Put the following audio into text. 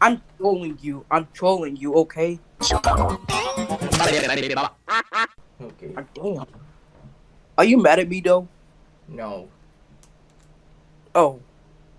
I'm trolling you. I'm trolling you, okay? Okay. Damn. Are you mad at me though? No. Oh.